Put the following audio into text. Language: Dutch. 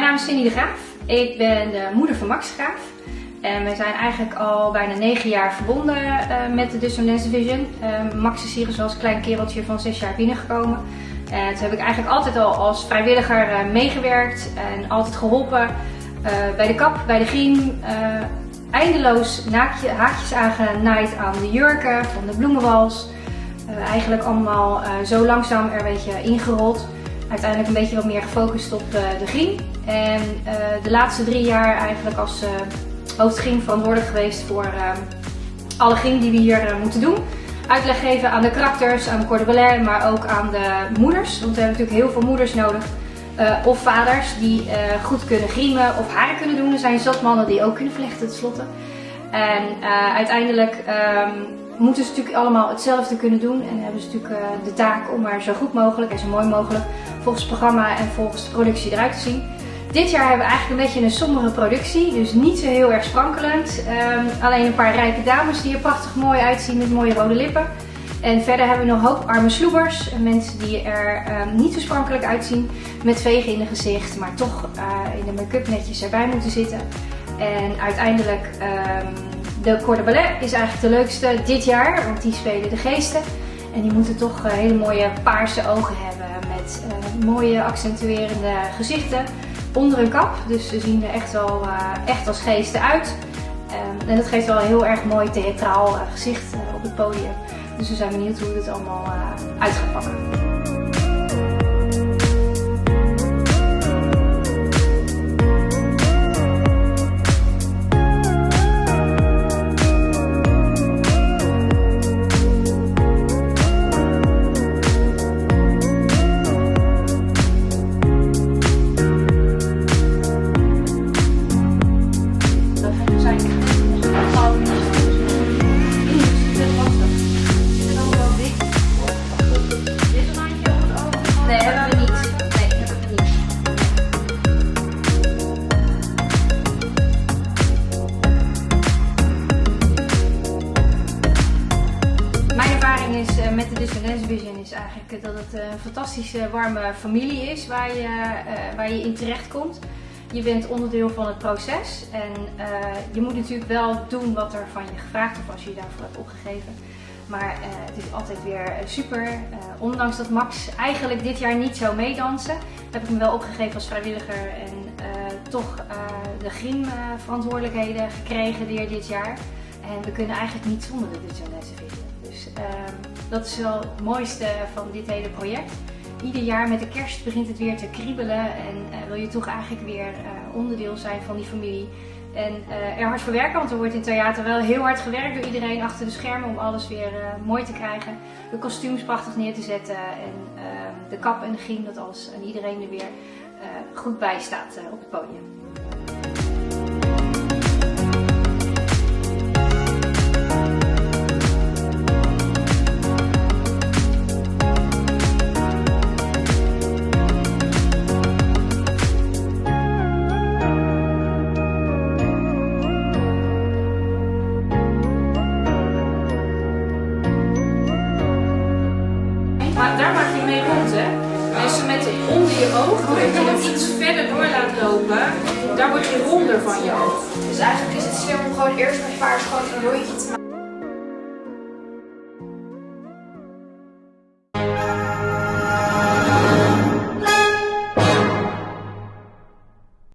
naam is Cindy de Graaf. Ik ben de moeder van Max Graaf. En we zijn eigenlijk al bijna negen jaar verbonden uh, met de Dissonance Division. Uh, Max is hier dus als klein kereltje van zes jaar binnengekomen. En toen heb ik eigenlijk altijd al als vrijwilliger uh, meegewerkt en altijd geholpen bij de kap, bij de griem. eindeloos naakje, haakjes aangenaaid aan de jurken van de bloemenwals. eigenlijk allemaal zo langzaam er een beetje ingerold uiteindelijk een beetje wat meer gefocust op eh, de griem. En eh, de laatste drie jaar eigenlijk als uh, hoofdgriem verantwoordelijk geweest voor alle griem die we hier moeten doen. Uitleg geven aan de karakters, aan de cordon maar ook aan de moeders. Want we hebben natuurlijk heel veel moeders nodig. of vaders die goed kunnen griemen of haren kunnen doen. Er zijn zat mannen die ook kunnen vlechten tenslotte. En uiteindelijk ehm, moeten ze natuurlijk allemaal hetzelfde kunnen doen. En hebben ze natuurlijk uh, de taak om maar zo goed mogelijk en zo mooi mogelijk volgens het programma en volgens de productie eruit te zien. Dit jaar hebben we eigenlijk een beetje een sombere productie, dus niet zo heel erg sprankelend. Um, alleen een paar rijke dames die er prachtig mooi uitzien met mooie rode lippen. En verder hebben we nog een hoop arme sloebers, mensen die er um, niet zo sprankelijk uitzien, met vegen in het gezicht, maar toch uh, in de make-up netjes erbij moeten zitten. En uiteindelijk de Corps Ballet is eigenlijk de leukste dit jaar, want die spelen de geesten. En die moeten toch uh, hele mooie paarse ogen hebben met uh, mooie accentuerende gezichten onder een kap. Dus ze zien er echt wel uh, echt als geesten uit. Um, en dat geeft wel een heel erg mooi theatraal gezicht op het podium. Dus we zijn benieuwd hoe het allemaal uit gaat pakken. Met de Dissonance Vision is eigenlijk dat het een fantastische warme familie is waar je, uh, waar je in terecht komt. Je bent onderdeel van het proces en uh, je moet natuurlijk wel doen wat er van je gevraagd wordt als je je daarvoor hebt opgegeven. Maar het is altijd weer super. ondanks dat Max eigenlijk dit jaar niet zou meedansen, heb ik me wel opgegeven als vrijwilliger en toch de griem verantwoordelijkheden gekregen dit jaar. En we kunnen eigenlijk niet zonder de Dissonance Vision. Dus um, dat is wel het mooiste van dit hele project. Ieder jaar met de kerst begint het weer te kriebelen en uh, wil je toch eigenlijk weer uh, onderdeel zijn van die familie. En uh, er hard voor werken, want er wordt in theater wel heel hard gewerkt door iedereen achter de schermen om alles weer mooi te krijgen. De kostuums prachtig neer te zetten en ehm, de kap en de griem, dat alles en iedereen er weer goed bij staat op het podium. Je oog, doordat je hem iets verder door laat lopen, daar word je ronder van je oog. Dus eigenlijk is het slim om gewoon eerst met paars gewoon een rondje te maken.